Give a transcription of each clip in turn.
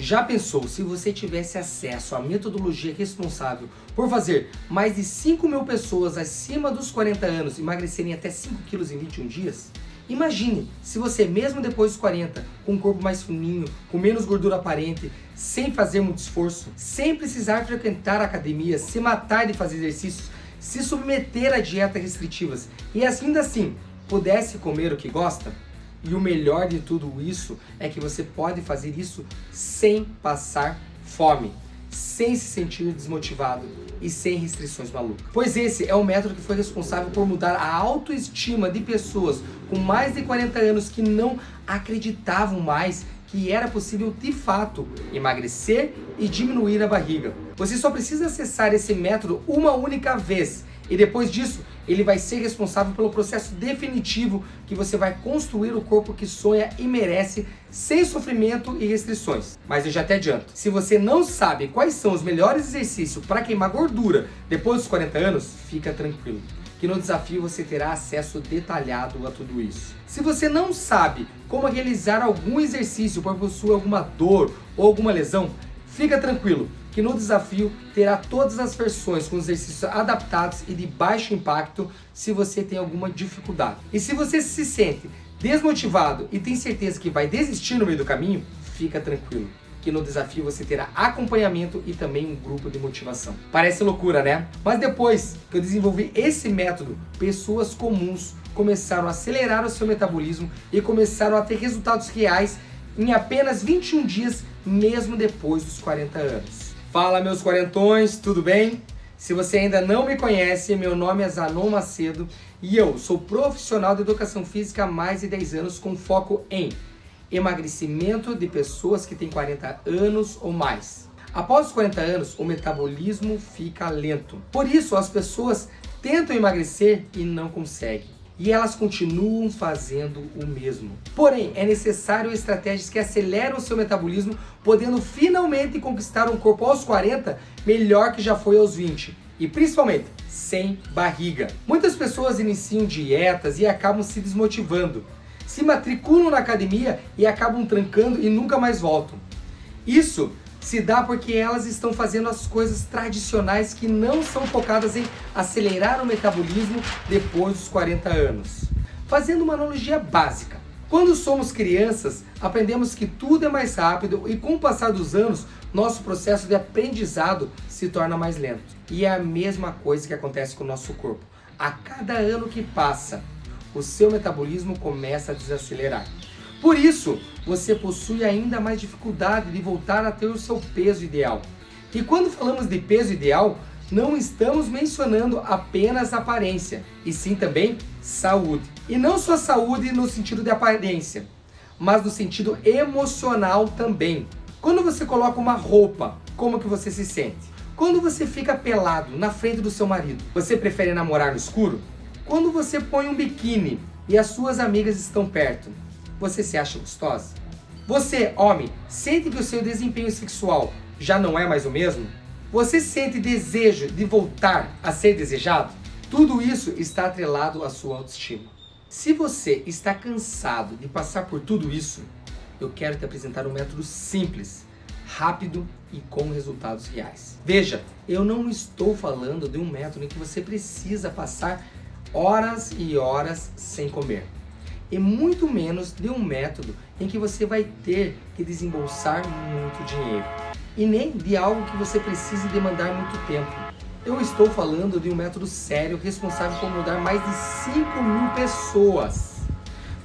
Já pensou se você tivesse acesso à metodologia responsável por fazer mais de 5 mil pessoas acima dos 40 anos emagrecerem até 5 quilos em 21 dias? Imagine se você mesmo depois dos 40, com um corpo mais fininho, com menos gordura aparente, sem fazer muito esforço, sem precisar frequentar a academia, se matar de fazer exercícios, se submeter a dietas restritivas e ainda assim pudesse comer o que gosta? E o melhor de tudo isso é que você pode fazer isso sem passar fome, sem se sentir desmotivado e sem restrições malucas. Pois esse é o método que foi responsável por mudar a autoestima de pessoas com mais de 40 anos que não acreditavam mais que era possível de fato emagrecer e diminuir a barriga. Você só precisa acessar esse método uma única vez e depois disso ele vai ser responsável pelo processo definitivo que você vai construir o corpo que sonha e merece sem sofrimento e restrições. Mas eu já te adianto, se você não sabe quais são os melhores exercícios para queimar gordura depois dos 40 anos, fica tranquilo que no desafio você terá acesso detalhado a tudo isso. Se você não sabe como realizar algum exercício para possuir alguma dor ou alguma lesão, fica tranquilo, que no desafio terá todas as versões com exercícios adaptados e de baixo impacto se você tem alguma dificuldade. E se você se sente desmotivado e tem certeza que vai desistir no meio do caminho, fica tranquilo que no desafio você terá acompanhamento e também um grupo de motivação. Parece loucura, né? Mas depois que eu desenvolvi esse método, pessoas comuns começaram a acelerar o seu metabolismo e começaram a ter resultados reais em apenas 21 dias, mesmo depois dos 40 anos. Fala meus quarentões, tudo bem? Se você ainda não me conhece, meu nome é Zanon Macedo e eu sou profissional de Educação Física há mais de 10 anos com foco em emagrecimento de pessoas que têm 40 anos ou mais. Após os 40 anos, o metabolismo fica lento. Por isso, as pessoas tentam emagrecer e não conseguem e elas continuam fazendo o mesmo. Porém, é necessário estratégias que aceleram o seu metabolismo, podendo finalmente conquistar um corpo aos 40 melhor que já foi aos 20 e principalmente sem barriga. Muitas pessoas iniciam dietas e acabam se desmotivando, se matriculam na academia e acabam trancando e nunca mais voltam. Isso se dá porque elas estão fazendo as coisas tradicionais que não são focadas em acelerar o metabolismo depois dos 40 anos. Fazendo uma analogia básica, quando somos crianças, aprendemos que tudo é mais rápido e com o passar dos anos, nosso processo de aprendizado se torna mais lento. E é a mesma coisa que acontece com o nosso corpo. A cada ano que passa, o seu metabolismo começa a desacelerar. Por isso, você possui ainda mais dificuldade de voltar a ter o seu peso ideal. E quando falamos de peso ideal, não estamos mencionando apenas aparência, e sim também saúde. E não só saúde no sentido de aparência, mas no sentido emocional também. Quando você coloca uma roupa, como que você se sente? Quando você fica pelado na frente do seu marido, você prefere namorar no escuro? Quando você põe um biquíni e as suas amigas estão perto, você se acha gostosa? Você, homem, sente que o seu desempenho sexual já não é mais o mesmo? Você sente desejo de voltar a ser desejado? Tudo isso está atrelado à sua autoestima. Se você está cansado de passar por tudo isso, eu quero te apresentar um método simples, rápido e com resultados reais. Veja, eu não estou falando de um método em que você precisa passar horas e horas sem comer e muito menos de um método em que você vai ter que desembolsar muito dinheiro. E nem de algo que você precise demandar muito tempo. Eu estou falando de um método sério responsável por mudar mais de 5 mil pessoas.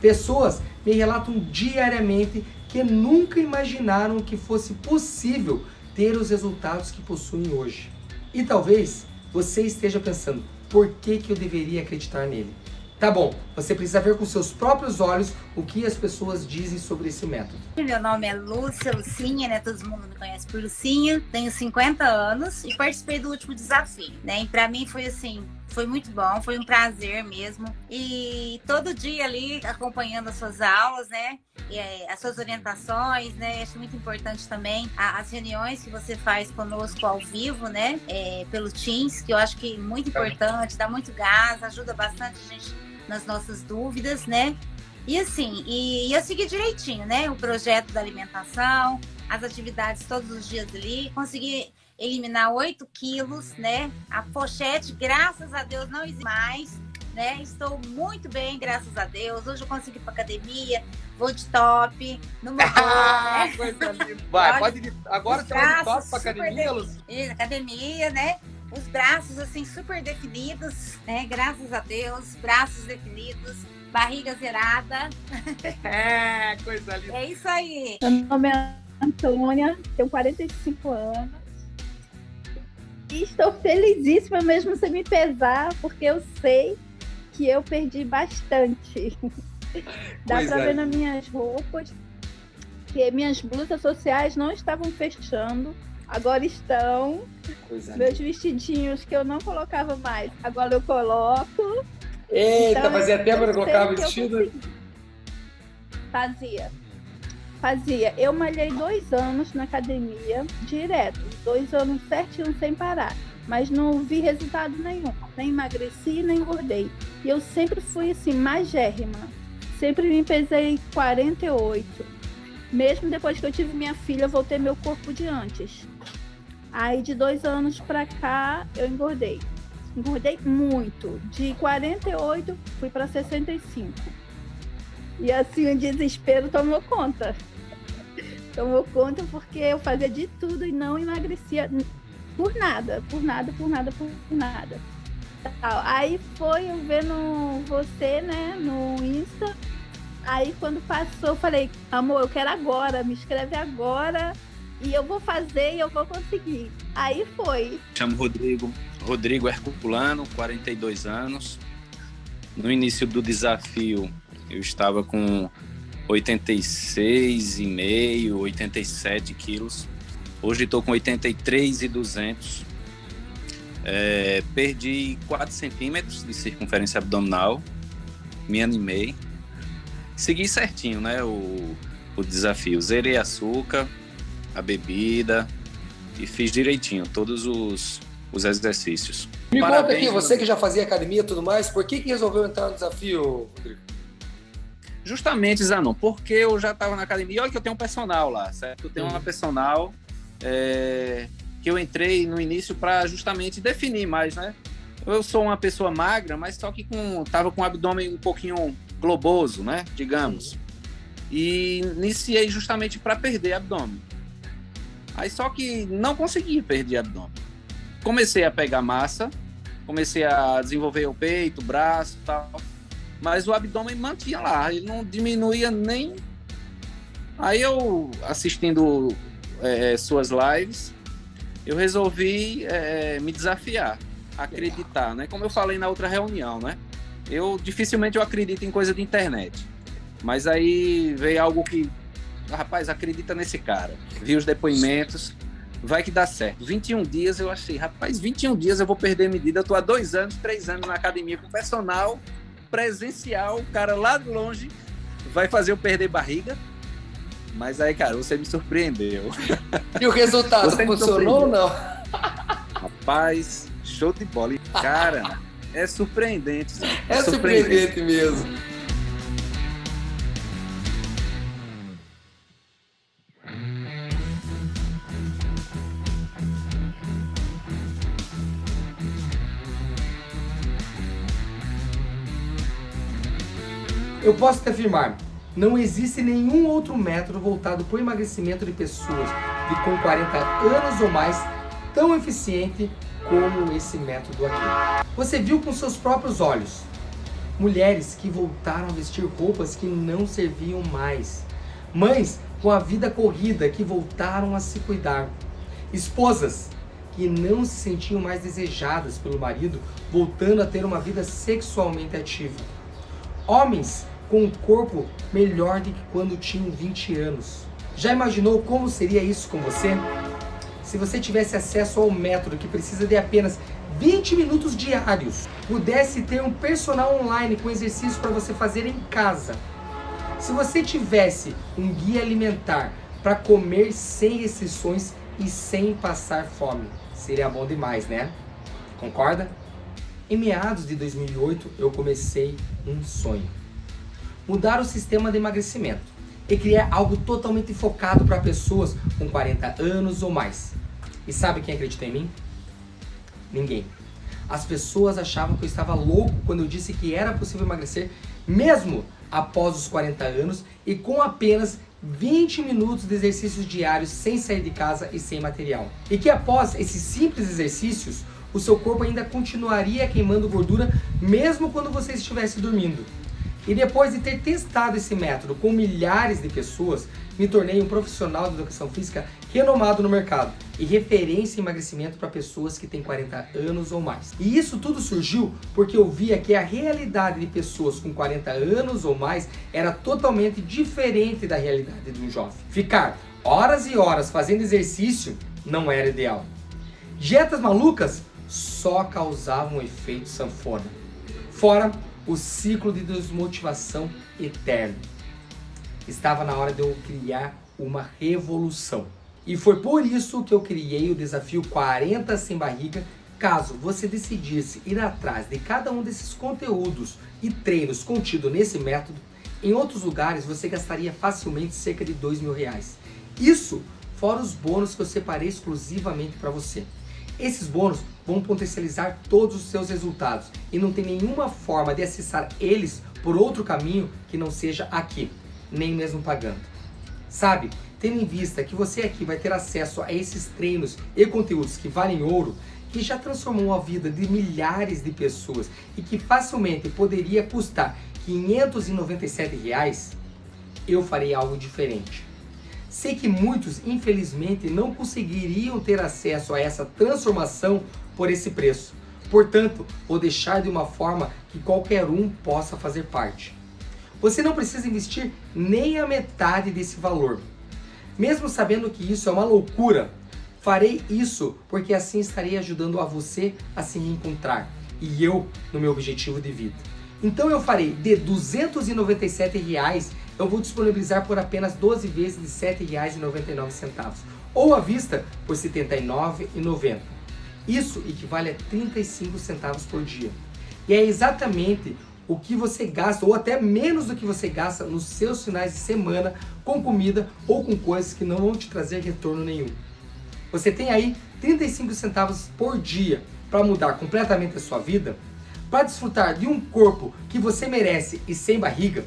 Pessoas me relatam diariamente que nunca imaginaram que fosse possível ter os resultados que possuem hoje. E talvez você esteja pensando, por que, que eu deveria acreditar nele? Tá bom, você precisa ver com seus próprios olhos o que as pessoas dizem sobre esse método. Meu nome é Lúcia Lucinha, né? Todo mundo me conhece por Lucinha. Tenho 50 anos e participei do último desafio, né? E pra mim foi assim, foi muito bom, foi um prazer mesmo. E todo dia ali acompanhando as suas aulas, né? E, é, as suas orientações, né? Acho muito importante também as reuniões que você faz conosco ao vivo, né? É, pelo Teams, que eu acho que é muito importante, dá muito gás, ajuda bastante a gente nas nossas dúvidas, né? E assim, e, e eu segui direitinho, né? O projeto da alimentação, as atividades todos os dias ali, consegui eliminar 8 quilos, né? A pochete, graças a Deus, não existe mais, né? Estou muito bem, graças a Deus. Hoje eu consigo ir para academia, vou de top, no meu ah, né? Coisa linda. Vai, pode ir. Agora você vai de top para academia, Luz? Academia, né? Os braços, assim, super definidos, né? Graças a Deus, braços definidos barriga zerada. É, coisa linda. É isso aí. Meu nome é Antônia, tenho 45 anos. E estou felizíssima mesmo sem me pesar, porque eu sei que eu perdi bastante. Dá para ver nas minhas roupas que minhas blusas sociais não estavam fechando. Agora estão. Coisa Meus vestidinhos que eu não colocava mais, agora eu coloco. Eita, então, fazia tempo que eu colocava vestido? Fazia. Fazia. Eu malhei dois anos na academia, direto. Dois anos certinho sem parar. Mas não vi resultado nenhum. Nem emagreci, nem engordei. E eu sempre fui assim, magérrima. Sempre me pesei 48. Mesmo depois que eu tive minha filha, eu voltei meu corpo de antes. Aí de dois anos pra cá, eu engordei engordei muito. De 48 fui para 65. E assim o desespero tomou conta. Tomou conta porque eu fazia de tudo e não emagrecia por nada, por nada, por nada, por nada. Aí foi eu vendo você, né, no Insta. Aí quando passou, eu falei, amor, eu quero agora, me escreve agora e eu vou fazer e eu vou conseguir. Aí foi. Chamo Rodrigo, Rodrigo Herculano, 42 anos. No início do desafio, eu estava com 86,5, 87 quilos. Hoje estou com 83,200. É, perdi 4 centímetros de circunferência abdominal. Me animei. Segui certinho, né? O, o desafio. Zerei açúcar, a bebida e fiz direitinho todos os, os exercícios. Me Parabéns, conta aqui, você que já fazia academia e tudo mais, por que, que resolveu entrar no desafio, Rodrigo? Justamente, Zanon, porque eu já estava na academia, olha que eu tenho um personal lá, certo? Eu tenho uma uhum. personal é, que eu entrei no início para justamente definir mais, né? Eu sou uma pessoa magra, mas só que com, tava com o abdômen um pouquinho globoso, né? Digamos. E iniciei justamente para perder abdômen. Aí só que não consegui perder abdômen comecei a pegar massa, comecei a desenvolver o peito, o braço tal, mas o abdômen mantinha lá, ele não diminuía nem. Aí eu, assistindo é, suas lives, eu resolvi é, me desafiar, acreditar, né? Como eu falei na outra reunião, né? Eu dificilmente eu acredito em coisa de internet, mas aí veio algo que, rapaz, acredita nesse cara. Vi os depoimentos, vai que dá certo. 21 dias eu achei, rapaz, 21 dias eu vou perder medida. Eu tô há dois anos, três anos na academia com personal presencial, o cara lá de longe vai fazer eu perder barriga. Mas aí, cara, você me surpreendeu. E o resultado funcionou ou não? Rapaz, show de bola. Cara, é surpreendente. É, é surpreendente, surpreendente mesmo. Eu posso te afirmar, não existe nenhum outro método voltado para o emagrecimento de pessoas de com 40 anos ou mais tão eficiente como esse método aqui. Você viu com seus próprios olhos mulheres que voltaram a vestir roupas que não serviam mais, mães com a vida corrida que voltaram a se cuidar, esposas que não se sentiam mais desejadas pelo marido, voltando a ter uma vida sexualmente ativa, homens com um corpo melhor do que quando tinham 20 anos. Já imaginou como seria isso com você? Se você tivesse acesso ao método que precisa de apenas 20 minutos diários, pudesse ter um personal online com exercícios para você fazer em casa. Se você tivesse um guia alimentar para comer sem restrições e sem passar fome, seria bom demais, né? Concorda? Em meados de 2008, eu comecei um sonho mudar o sistema de emagrecimento. E criar algo totalmente focado para pessoas com 40 anos ou mais. E sabe quem acredita em mim? Ninguém. As pessoas achavam que eu estava louco quando eu disse que era possível emagrecer mesmo após os 40 anos e com apenas 20 minutos de exercícios diários sem sair de casa e sem material. E que após esses simples exercícios, o seu corpo ainda continuaria queimando gordura mesmo quando você estivesse dormindo. E depois de ter testado esse método com milhares de pessoas, me tornei um profissional de educação física renomado no mercado e referência em emagrecimento para pessoas que têm 40 anos ou mais. E isso tudo surgiu porque eu via que a realidade de pessoas com 40 anos ou mais era totalmente diferente da realidade de um jovem. Ficar horas e horas fazendo exercício não era ideal. Dietas malucas só causavam efeito sanfona. Fora o ciclo de desmotivação eterno. Estava na hora de eu criar uma revolução. E foi por isso que eu criei o desafio 40 sem barriga. Caso você decidisse ir atrás de cada um desses conteúdos e treinos contidos nesse método, em outros lugares você gastaria facilmente cerca de dois mil reais. Isso fora os bônus que eu separei exclusivamente para você. Esses bônus vão potencializar todos os seus resultados e não tem nenhuma forma de acessar eles por outro caminho que não seja aqui, nem mesmo pagando. Sabe, tendo em vista que você aqui vai ter acesso a esses treinos e conteúdos que valem ouro, que já transformou a vida de milhares de pessoas e que facilmente poderia custar 597 reais, eu farei algo diferente. Sei que muitos, infelizmente, não conseguiriam ter acesso a essa transformação por esse preço. Portanto, vou deixar de uma forma que qualquer um possa fazer parte. Você não precisa investir nem a metade desse valor. Mesmo sabendo que isso é uma loucura, farei isso porque assim estarei ajudando a você a se reencontrar e eu no meu objetivo de vida. Então eu farei de 297 reais eu vou disponibilizar por apenas 12 vezes de R$ 7,99, ou à vista por R$ 79,90. Isso equivale a 35 centavos por dia. E é exatamente o que você gasta, ou até menos do que você gasta nos seus finais de semana com comida ou com coisas que não vão te trazer retorno nenhum. Você tem aí 35 centavos por dia para mudar completamente a sua vida, para desfrutar de um corpo que você merece e sem barriga,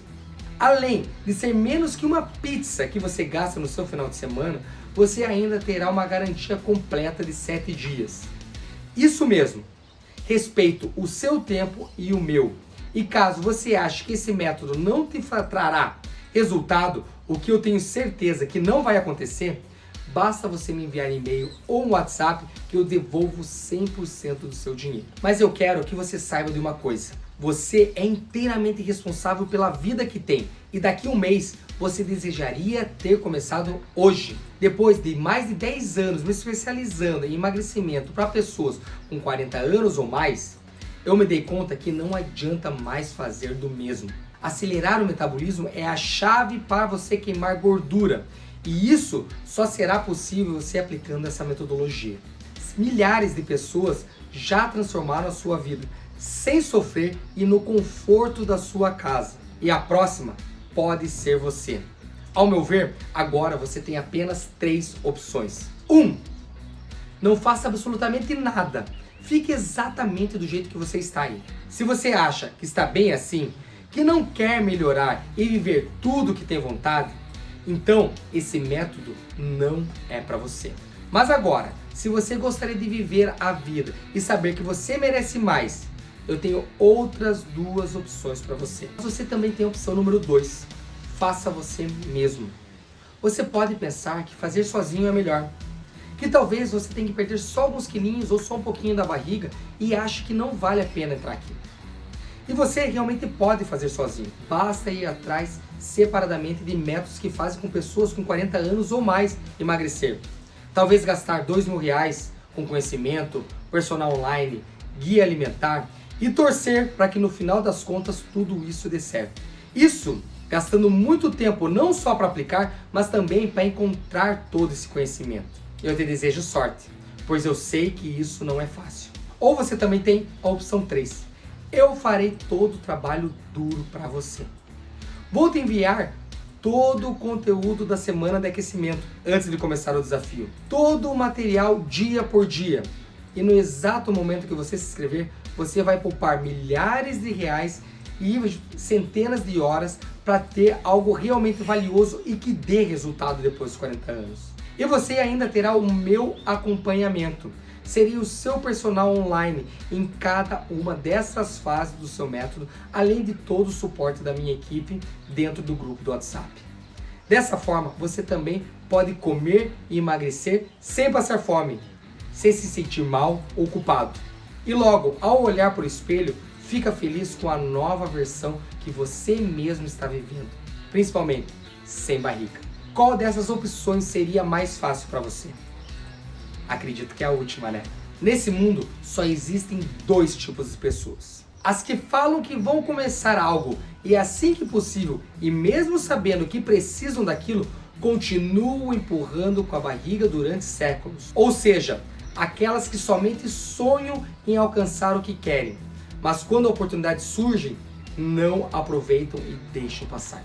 Além de ser menos que uma pizza que você gasta no seu final de semana, você ainda terá uma garantia completa de 7 dias. Isso mesmo, respeito o seu tempo e o meu. E caso você ache que esse método não te trará resultado, o que eu tenho certeza que não vai acontecer, basta você me enviar e-mail ou um WhatsApp que eu devolvo 100% do seu dinheiro. Mas eu quero que você saiba de uma coisa. Você é inteiramente responsável pela vida que tem e daqui a um mês você desejaria ter começado hoje. Depois de mais de 10 anos me especializando em emagrecimento para pessoas com 40 anos ou mais, eu me dei conta que não adianta mais fazer do mesmo. Acelerar o metabolismo é a chave para você queimar gordura e isso só será possível você aplicando essa metodologia. Milhares de pessoas já transformaram a sua vida sem sofrer e no conforto da sua casa. E a próxima pode ser você. Ao meu ver, agora você tem apenas três opções. 1. Um, não faça absolutamente nada. Fique exatamente do jeito que você está aí. Se você acha que está bem assim, que não quer melhorar e viver tudo que tem vontade, então esse método não é para você. Mas agora, se você gostaria de viver a vida e saber que você merece mais eu tenho outras duas opções para você. Você também tem a opção número 2, faça você mesmo. Você pode pensar que fazer sozinho é melhor, que talvez você tenha que perder só alguns quilinhos ou só um pouquinho da barriga e ache que não vale a pena entrar aqui. E você realmente pode fazer sozinho, basta ir atrás separadamente de métodos que fazem com pessoas com 40 anos ou mais emagrecer. Talvez gastar dois mil reais com conhecimento, personal online, guia alimentar e torcer para que no final das contas tudo isso dê certo. Isso gastando muito tempo não só para aplicar, mas também para encontrar todo esse conhecimento. Eu te desejo sorte, pois eu sei que isso não é fácil. Ou você também tem a opção 3. Eu farei todo o trabalho duro para você. Vou te enviar todo o conteúdo da semana de aquecimento antes de começar o desafio. Todo o material dia por dia. E no exato momento que você se inscrever, você vai poupar milhares de reais e centenas de horas para ter algo realmente valioso e que dê resultado depois dos 40 anos. E você ainda terá o meu acompanhamento. Seria o seu personal online em cada uma dessas fases do seu método, além de todo o suporte da minha equipe dentro do grupo do WhatsApp. Dessa forma, você também pode comer e emagrecer sem passar fome, sem se sentir mal ou culpado. E logo, ao olhar para o espelho, fica feliz com a nova versão que você mesmo está vivendo, principalmente sem barriga. Qual dessas opções seria mais fácil para você? Acredito que é a última, né? Nesse mundo só existem dois tipos de pessoas. As que falam que vão começar algo e assim que possível, e mesmo sabendo que precisam daquilo, continuam empurrando com a barriga durante séculos. Ou seja, aquelas que somente sonham em alcançar o que querem, mas quando a oportunidade surge, não aproveitam e deixam passar.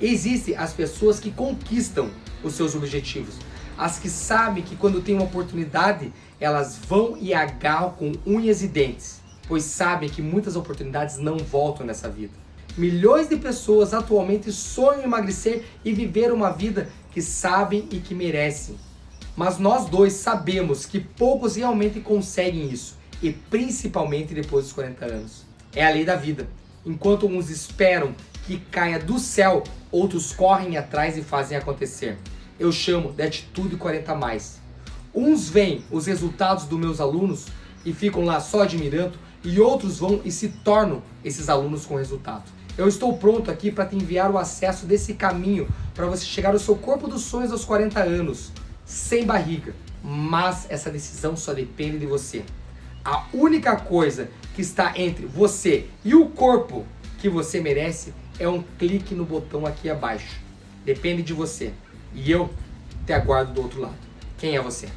Existem as pessoas que conquistam os seus objetivos, as que sabem que quando tem uma oportunidade, elas vão e agarram com unhas e dentes, pois sabem que muitas oportunidades não voltam nessa vida. Milhões de pessoas atualmente sonham em emagrecer e viver uma vida que sabem e que merecem. Mas nós dois sabemos que poucos realmente conseguem isso e principalmente depois dos 40 anos. É a lei da vida. Enquanto uns esperam que caia do céu, outros correm atrás e fazem acontecer. Eu chamo de atitude 40 mais. Uns veem os resultados dos meus alunos e ficam lá só admirando, e outros vão e se tornam esses alunos com resultado. Eu estou pronto aqui para te enviar o acesso desse caminho para você chegar ao seu corpo dos sonhos aos 40 anos, sem barriga. Mas essa decisão só depende de você. A única coisa que está entre você e o corpo que você merece é um clique no botão aqui abaixo. Depende de você. E eu te aguardo do outro lado. Quem é você?